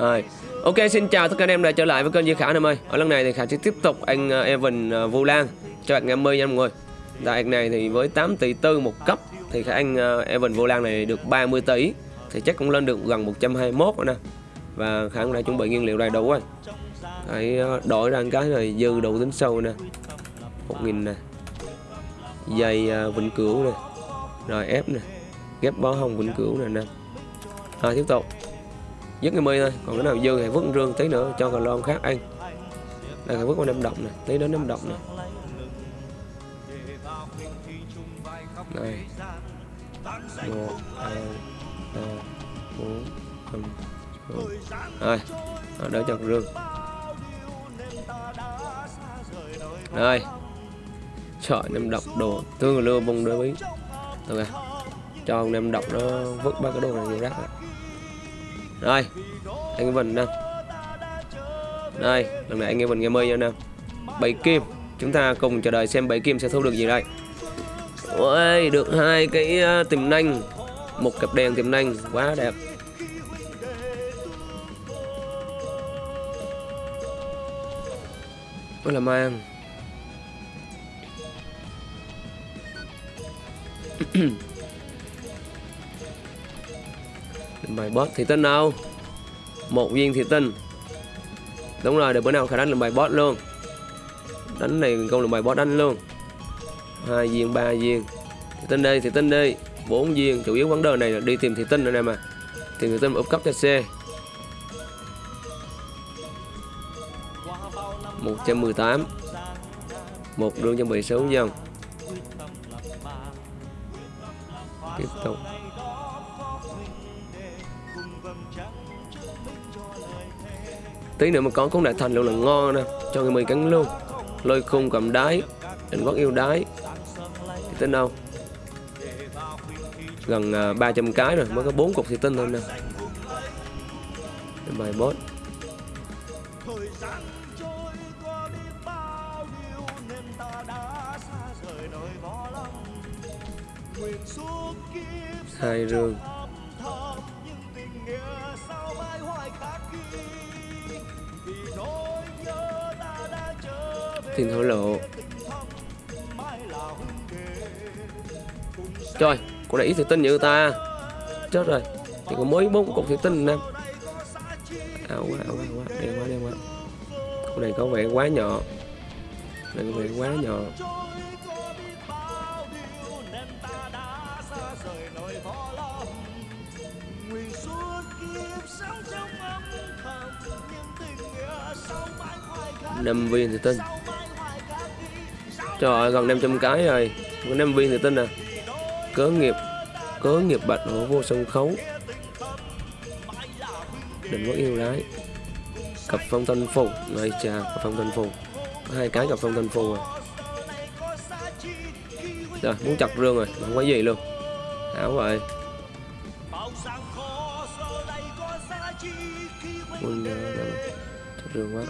Rồi. Ok, xin chào tất cả anh em đã trở lại với kênh Duy Khả anh em ơi. Ở lần này thì Khả sẽ tiếp tục anh ờ, Evan ờ, Vu Lan. Cho bạn 50 nha mọi người. Tại này thì với 8 tỷ tư một cấp Thì khả, anh ờ, Evan Vu Lan này được 30 tỷ. Thì chắc cũng lên được gần 121 rồi nè. Và Khả cũng đã chuẩn bị nguyên liệu đầy đủ rồi. Hãy đổi ra cái này dư đủ tính sâu nè. 1000 nè. Dây vĩnh cửu nè. Rồi ép nè. Ghép bó hồng vĩnh cửu nè nè. Rồi tiếp tục dứt cái mi thôi. Còn cái nào dư thì vứt rương tí nữa cho cà lon khác ăn. Đây là vứt qua năm động này tí đến năm động này này. Một, hai, ba, bốn, năm, sáu. Rồi à, đỡ cho rương. Rồi. Trời năm độc đồ tương lưu bông đôi bí. Rồi cho năm độc nó vứt ba cái đồ này vô rác rồi rồi, anh Evan nè đây, lần này anh Evan nghe mây nha nè bảy kim, chúng ta cùng chờ đợi xem bảy kim sẽ thu được gì đây. Ôi, được hai cái ờ, tiềm năng. Một cặp đèn tiềm năng, quá đẹp. Ôi là mang. bài boss thì tinh đâu? Một viên thì tinh. Đúng rồi, để bữa nào khả đánh làm bài boss luôn. Đánh này công làm bài boss đánh luôn. Hai viên, ba viên. Thì tinh đây thì tinh đi. Bốn viên, chủ yếu vấn đề này là đi tìm thị tinh nữa nè mà. Tìm thị tinh úp cấp cho xe 118 một đường cho bị số dân tiếp tục. Tí nữa mà có cũng đại thành luôn là ngon nè cho người mì cắn luôn. Lôi khung cầm đáy định quốc yêu đáy. Thì tin đâu? Gần à, uh, 300 cái rồi mới có bốn cục thì tinh thôi nè. Bài bot. Hai rương. Thiên thổ lộ. Trời, cô này ít thủy tinh như ta. Chết rồi, chỉ có mới bốn cục thủy tinh nè ảo quá ảo quá quá. Đen quá đen quá. Con này có vẻ quá nhỏ. Này có vẻ quá nhỏ. Năm viên thủy tinh Trời ơi, gần 500 cái rồi. Gần 5 viên thì tin nè, Cớ nghiệp Cớ nghiệp bạch hổ vô sân khấu. Đừng có yêu lái. Cặp phong thanh phù. Này chà, cặp phong thanh phù. Có hai cái cặp phong thanh phù rồi. Rồi, muốn chặt rương rồi Không có gì luôn. Áo vậy Quân chặt rương quá.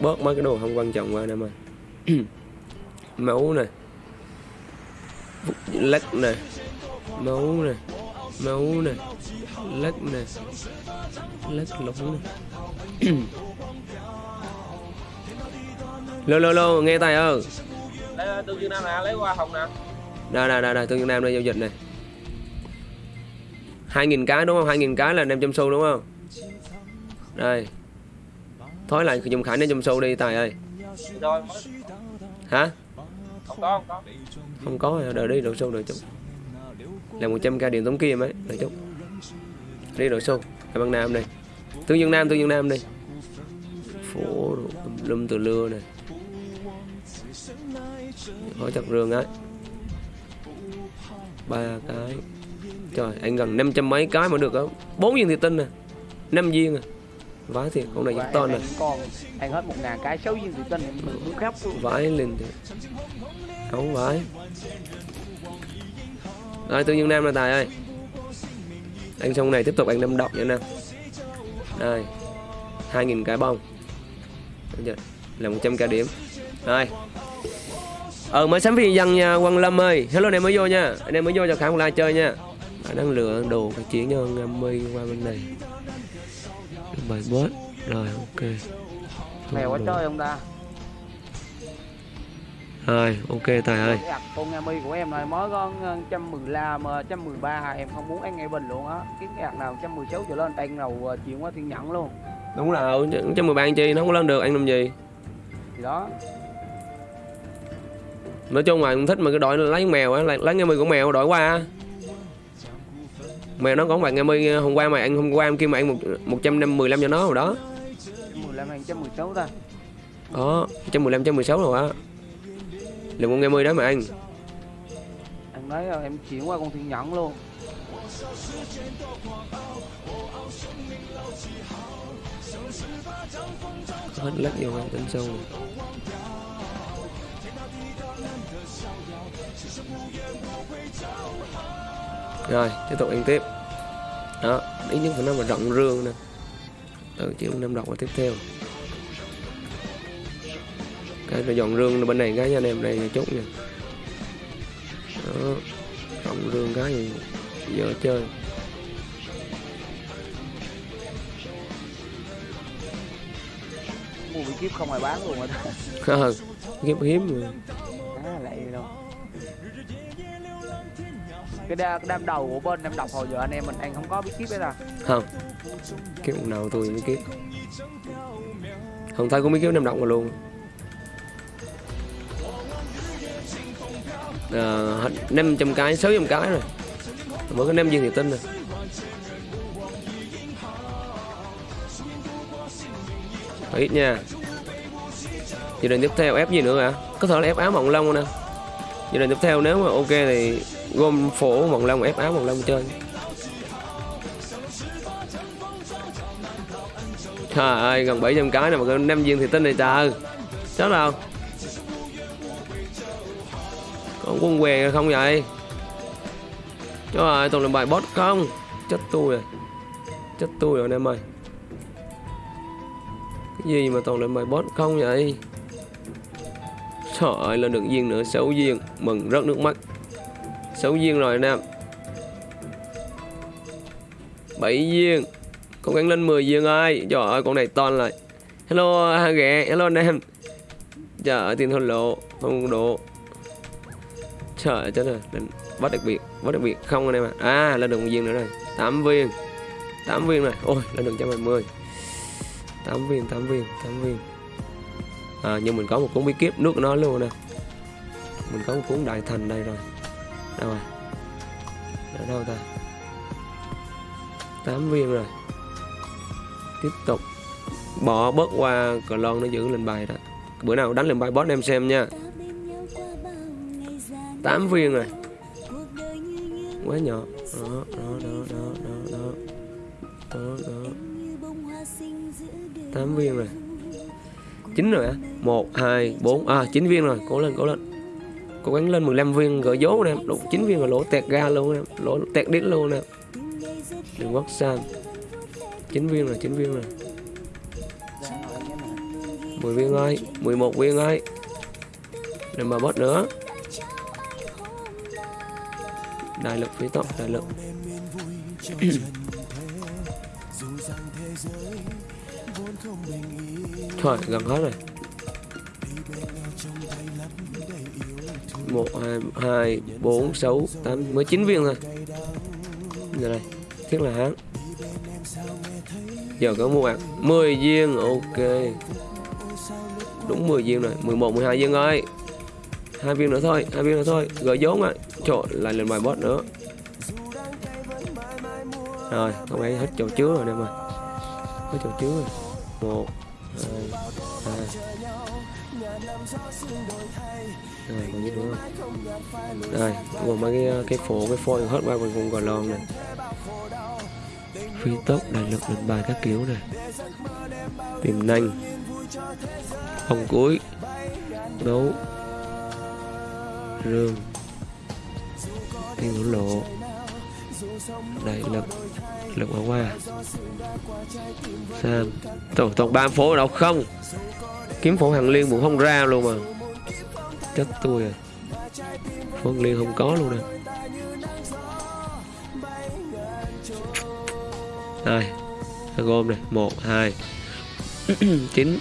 Bớt mấy cái đồ không quan trọng qua nè ơi máu nè. Lắc nè. Máu nè. Máu nè. Lắc nè. Lắc lục nè. Lô lô lô nghe tài ơi. Tương dương nam nè lấy qua hồng nè. Đây đây đây đây tương dương nam đây giao dịch này hai nghìn cái đúng không? Hai nghìn cái là năm trăm xu đúng không? Đây Thôi lại dùng khải nên dùng sâu đi, Tài ơi. Hả? Không có không có Không có đợi đi đổ sâu, đợi chút. Là 100k điện tống kia mấy Đợi chút. Đi đổ sâu. Hai băng nam đây Tương Dương Nam Tương Dương Nam đi. Phố Lâm từ lưa này. Hỏi chặt rương ấy ba cái. Trời, anh gần 500 mấy cái mà được không? Bốn viên thì tinh à. nè 5 viên à vãi thiệt con này rất to này con. Ăn hết một ngàn cái sáu viên thủy tinh muốn khóc. Vãi lên thiệt. Không vãi. Rồi tương dương nam là tài ơi. Anh xong này tiếp tục anh năm độc nha nam đây hai nghìn cái bông. Là 100 k điểm. Rồi. Ờ mới sắm phi dân nha quang lâm ơi. Hello anh em mới vô nha. Anh em mới vô cho khả like chơi nha. Đang lựa đồ phải chuyển cho ngâm mi qua bên này bài bot rồi ok. Mèo quá trời không ta? Rồi ok tài ơi. Con Nga mi của em này mới có 115 113 em không muốn ăn ngay bình luôn á. Cái ạc nào 116 trở lên ăn nào ờ, chuyển qua thiên nhẫn luôn. Đúng rồi trăm mười ba anh chi nó không có lên được anh làm gì? Thì đó. Nói chung là em thích mà cái đội lấy mèo á lấy, lấy nghe mi của mèo đổi qua á. Mèo nó còn bạn nghe mi hôm qua mà anh hôm qua em kêu mà anh một một trăm năm mười lăm cho nó rồi đó. 115 hay 116 ta? Đó trăm mười lăm trăm mười sáu rồi á. Lượng con nghe mi đó mà anh anh nói ờ, em chuyển qua con thiên nhẫn luôn. Hết lắc vô ngay bên sâu. này. Rồi tiếp tục ăn tiếp. Đó ít nhất phải nói mà rộng rương nè. Ừ chứ năm đọc vào tiếp theo. Cái rồi dọn rương bên này cái nha anh em đây là chút nha. Đó rộng rương cái gì dở chơi. Mua bị kiếp không ai bán luôn rồi ta ờ hiếm hiếm cái đa, cái đam đầu của bên em đọc hồi giờ anh em mình anh không có bí kíp đấy à không. Kiếp nào tôi mới kiếp. Không thấy có biết kiếp năm động mà luôn. À, năm trăm cái sáu trăm cái rồi. Mới có năm viên thì tin rồi. Ít nha. Dự định tiếp theo ép gì nữa hả? Có thể là ép áo mộng long nè. Dự định tiếp theo nếu mà ok thì gom phổ mộng long ép áo mộng long chơi. Trời ơi, gần 700 cái này mà có năm viên thì tin này trời. Chết đâu con quân què không vậy? Trời ơi, toàn là bài bot không? Chết tôi rồi. Chết tôi rồi anh em ơi. Cái gì mà toàn là bài bot không vậy? Trời ơi, lên được viên nữa xấu viên Mừng rất nước mắt. 6 viên rồi anh em 7 viên. Cố gắng lên 10 viên ơi. Trời ơi, con này to lại. Hello, ha ghẹ Hello, anh em. Trời ơi, tiền thôn lộ. Không độ Trời ơi chết rồi lên Bắt đặc biệt. Bắt đặc biệt không anh em ạ. À. lên được một viên nữa rồi. 8 viên. 8 viên này Ôi, lên được 120 8 viên 8 viên 8 viên. À nhưng mình có một cuốn bí kíp nước nó luôn nè. Mình có một cuốn đại thành đây rồi. Đâu rồi? Ở đâu ta? 8 viên rồi. Tiếp tục. Bỏ bớt qua cờ lon nó giữ lên bài đó. Bữa nào đánh lên bài boss em xem nha. 8 viên rồi. Quá nhỏ. Đó đó đó đó đó đó đó. Đó 8 viên rồi. 9 rồi á 1 2 4 à 9 viên rồi. Cố lên cố lên cố gắng lên 15 viên gỡ vốn nè, đủ 9 viên là lỗ tẹt ga luôn nè, lỗ tẹt đít luôn nè. Đừng quất sang 9 viên rồi 9 viên rồi. 10 viên ơi 11 viên ơi. Đừng mà bớt nữa. Đại lực phía tóc đại lực. Thôi, gần hết rồi một, hai hai, bốn, sáu, tám, mới chín viên thôi. Giờ đây thiết là hán. Giờ có mua bạc 10 viên, ok. Đúng 10 viên rồi 11 12 viên rồi. Hai viên nữa thôi, hai viên nữa thôi. Gỡ vốn ạ trời, lại lên bài boss nữa. Rồi, không ấy hết chỗ chứa rồi em ơi hết chỗ chứa rồi. Một rồi còn gì nữa không? Đây gồm mấy cái cái phổ cái phôi hết qua mình còn gò lon này. Phi tốc đại lực lên bài các kiểu này. Tìm năng ông cuối. Đấu. Rương tiên hữu lộ. Đại lực. Lực bỏ qua sam. Tổng tổng ba phố đâu không? Kiếm phổ hằng liên cũng không ra luôn mà. Chết tôi à hằng liên không có luôn nè. Đây gom này một, hai. Chín.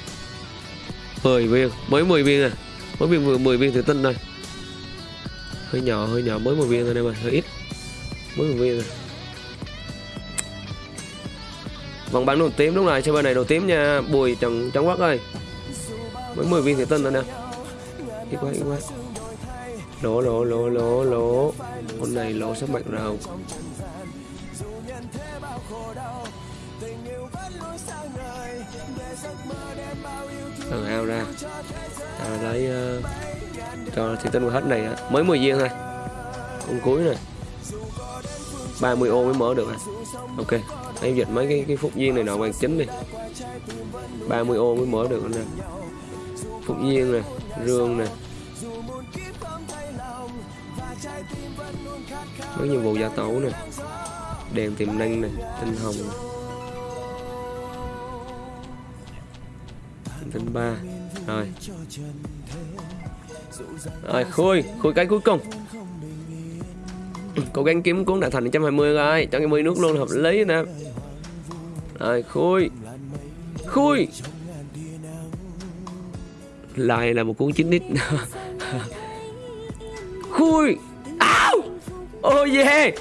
Mười viên. Mới 10 viên à. Mới viên vừa 10 viên thủy tinh thôi. Hơi nhỏ hơi nhỏ. Mới 10 viên thôi em ơi. Hơi ít. Mới 10 viên rồi vòng bán đồ tím đúng rồi bên này đồ tím nha. Bùi trần trắng quốc ơi mới 10 viên thủy tinh thôi nè. Ít quá ít quá. Lỗ lỗ lỗ lỗ lỗ con này lỗ sắp mạnh rồi. Thằng ao ra. À, lấy uh, cho thủy tinh hết này mới 10 viên thôi. Con cuối này 30 ô mới mở được à. Ok. Em dịch mấy cái cái phút viên này nọ bằng chính đi. 30 ô mới mở được nè phụng viên nè rương nè. Mấy nhiệm vụ gia tấu nè. Đèn tiềm năng nè, tinh hồng nè. tinh ba. Rồi. Rồi, khui khui cái cuối cùng. Cố gắng kiếm cuốn đại thành 120 rồi, cho cái mươi nước luôn hợp lý nè. Rồi, khui. Khui lại là một cuốn 9 nít. Khui. Áo oh yeah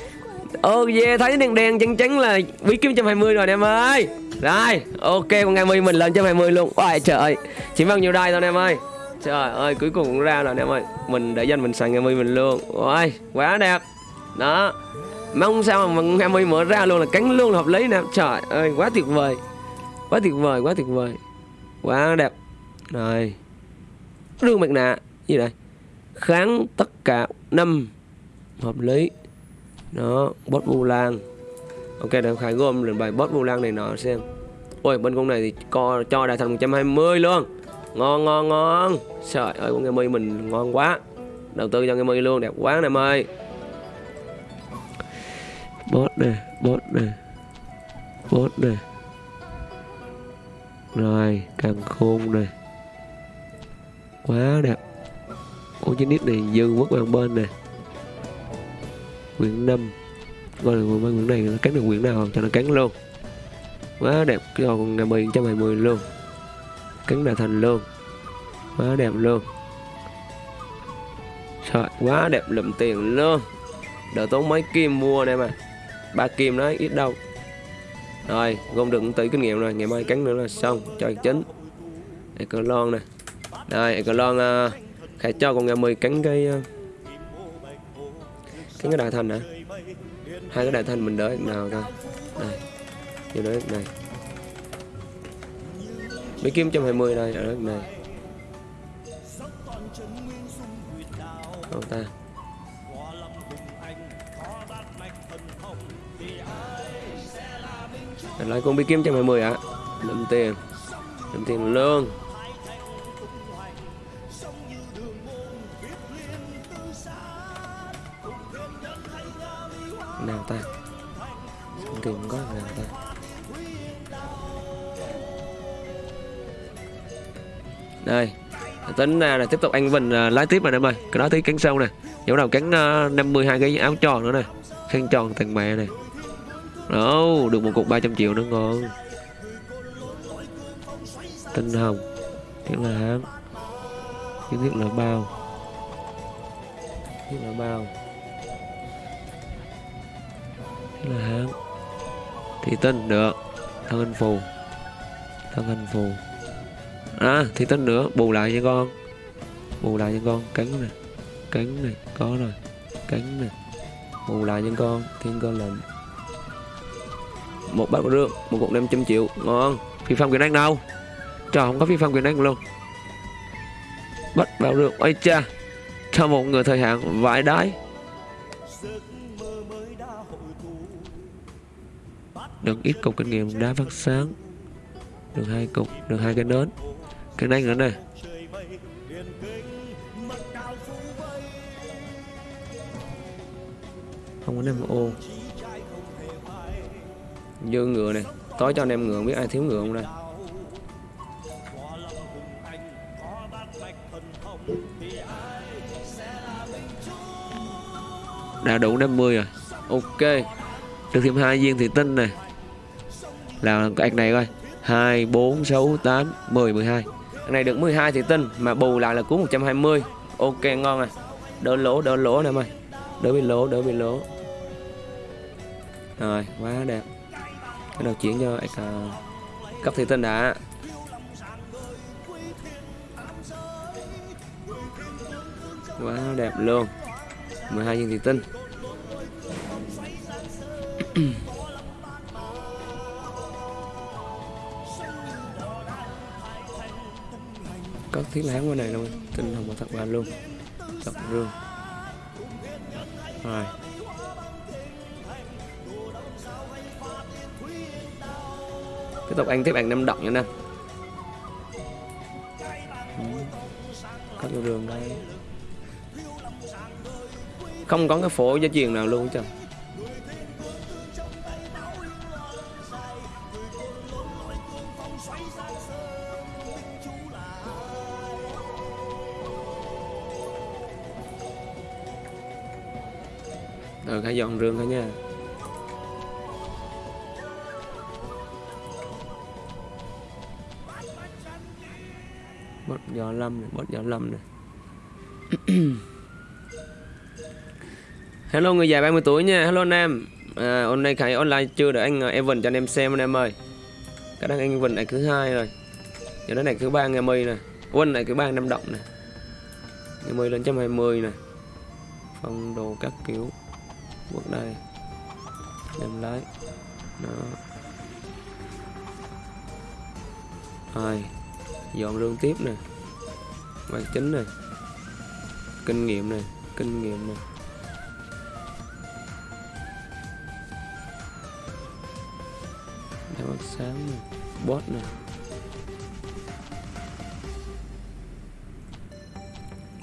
oh yeah thấy đèn đèn chân chắn là bí kiếm 120 rồi em ơi. Rồi, ok, con ngày mươi mình lên 120 luôn. Ôi trời ơi. Chỉ bao nhiêu đây thôi em ơi. Trời ơi, cuối cùng cũng ra rồi em ơi. Mình để danh mình xài ngày mươi mình luôn. Ôi quá đẹp. Đó. Mong sao mà ngày mươi mở ra luôn là cánh luôn là hợp lý nè. Trời ơi, quá tuyệt vời. Quá tuyệt vời, quá tuyệt vời. Quá đẹp. Rồi rương mặt nạ, như này. Kháng tất cả năm hợp lý. Đó bot vu lan. Ok để khải gom lên bài bot vu lan này nọ xem. Ôi, bên con này thì co, cho đại thành 120 luôn. Ngon ngon ngon. Trời ơi, con game mình ngon quá. Đầu tư cho game mi luôn, đẹp quá em ơi bot này bot này bot này rồi, càng khôn này quá đẹp con chín nít này dư mất bằng bên này quyển 5 coi là mấy quyển này nó cắn được quyển nào cho nó cắn luôn. Quá đẹp, cái con năm mươi trăm hai mươi luôn. Cắn là thành luôn. Quá đẹp luôn. Trời, quá đẹp lụm tiền luôn. Đỡ tốn mấy kim mua này mà. Ba kim nó ít đâu. Rồi, gom được tỷ kinh nghiệm rồi. Ngày mai cắn nữa là xong. Cho chính đây con lon nè đây cờ lon uh, khải cho con nghe 10 cắn cái uh, cắn cái đại thành hả hai cái đại thành mình đỡ nào coi. đây vô đỡ này mấy kim 120 đây ở đất này Không ta lại con bị kim 120 ạ à? đâm tiền đâm tiền luôn. Tính ra là tiếp tục anh Vinh uh, lái tiếp rồi em ơi cái đó tí cắn sâu nè. Chỗ đầu cắn uh, 52 cái áo tròn nữa nè. Khăn tròn thằng mẹ này đó được một cục 300 triệu nữa ngon. Tinh hồng tiếp là hám tiếp tiếp là bao. Tiếp là bao. Tiếp là hán. Thị tinh được. Thân anh phù. Thân anh phù à thì tinh nữa. Bù lại cho con. Bù lại cho con. Cắn này cắn này có rồi. Cắn này bù lại cho con. Thiên cơ lệnh. Một bát rương một cục 500 triệu. Ngon. Phi phong quyền năng đâu? Trời, không có phi phong quyền năng luôn. Bắt bao rương ôi cha. Cho một người thời hạn vãi đái. Được ít cục kinh nghiệm đá phát sáng. Được hai cục, được hai cái nến cái đánh nữa này không có nem ô. Dư ngựa này tối cho anh em ngựa biết ai thiếu ngựa không đây? Đã đủ 50 rồi. Ok. Được thêm hai viên thủy tinh này là cái này coi. 2 4 6 8 10 12 cái này được 12 thủy tinh mà bù lại là cứu 120 ok ngon à. Đỡ lỗ đỡ lỗ nè em ơi đỡ bị lỗ đỡ bị lỗ. Rồi quá đẹp. Cái đầu chuyển cho uh, cấp thủy tinh đã. Quá đẹp luôn. 12 viên thủy tinh có thiết láng qua này luôn, tinh hồng và thật bàn luôn thật rương rồi. Tiếp tục ăn tiếp ăn năm động nha nè. Ừ. Có rương đây. Không có cái phổ gia truyền nào luôn chứ. Ờ, rồi hãy dọn rương thôi nha. Bớt gió lâm này bớt gió lâm này. Hello người già 30 tuổi nha. Hello anh em. À, hôm nay khải online chưa để anh à, Evan cho anh em xem anh em ơi. Cái đang anh Evan này thứ hai rồi. Giờ đó này thứ ba ngày mây này. Quân này thứ ba năm động này. Ngày mây lên trăm hai mươi này. Phong đồ các kiểu bước đây. Đem lấy. Đó. Rồi dọn rương tiếp nè. Bài chính này kinh nghiệm này kinh nghiệm này đeo ánh sáng này bot này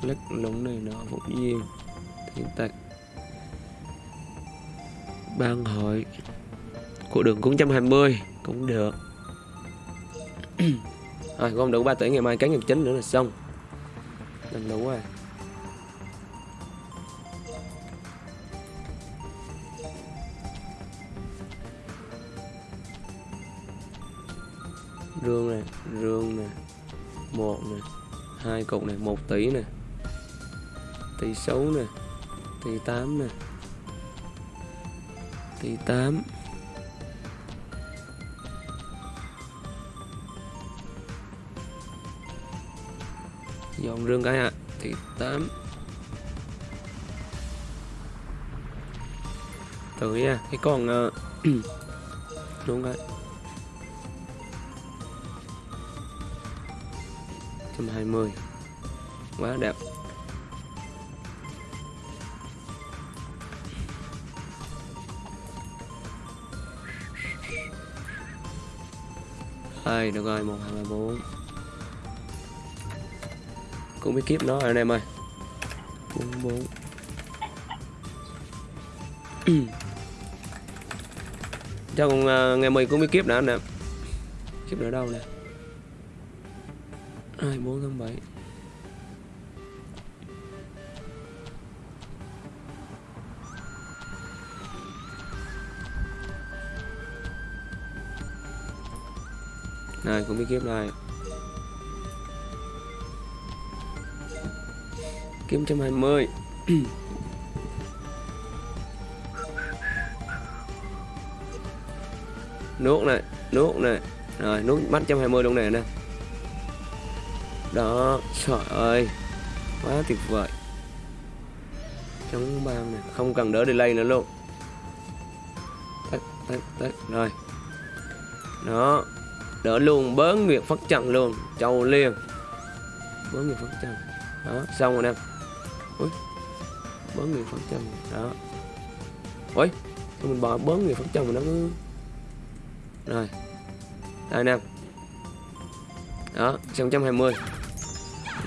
lắc lũng này nó phục duyên thiên tạch ban hội của đường 420 cũng được. Rồi gom đủ 3 tỷ ngày mai cán nghiệp chính nữa là xong. Làm đủ rồi. Rương này rương này, một này, hai cục này, một tỷ này, tỷ sáu này, tỷ tám này tỷ tám. Dọn rương cái ạ tỷ tám. Tới nha à, cái con uh, đúng rồi, trăm hai mươi. Quá đẹp. Ơi được rồi một hai ba bốn. Cũng biết kiếp nó rồi anh em ơi. Bốn bốn. Cho con uh, ngày mười cũng biết kiếp nữa anh em. Kiếp nữa đâu nè? Hai bốn tháng bảy. Này cũng biết kiếp này kiếm trăm hai mươi. Nuốt này nuốt này. Rồi, nuốt bắt trăm hai mươi luôn này nè. Đó, trời ơi. Quá tuyệt vời. Chống băng này không cần đỡ delay nữa luôn. Tắt tắt tắt rồi. Đó đỡ luôn, bớ nguyệt phất trần luôn. Châu liên. Bớ nguyệt phất trần. Đó, xong rồi em ui, bớ nguyệt phất trần. Đó. Ui mình bỏ bớ nguyệt phất trần mà nó cứ rồi. Đây nè. Đó 120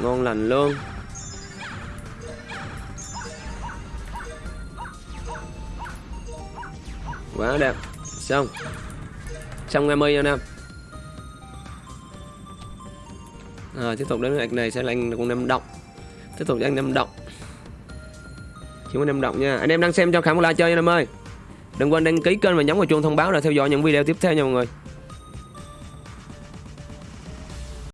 ngon lành luôn. Quá đẹp. Xong. Xong ngày mươi nha nam rồi tiếp tục đến cái này sẽ là anh con năm động tiếp tục anh năm động chỉ có Nam Động nha. Anh em đang xem cho khả một like chơi nha em ơi. Đừng quên đăng ký kênh và nhấn vào chuông thông báo để theo dõi những video tiếp theo nha mọi người.